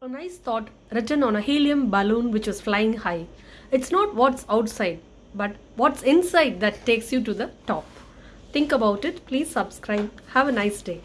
A nice thought written on a helium balloon which was flying high. It's not what's outside, but what's inside that takes you to the top. Think about it. Please subscribe. Have a nice day.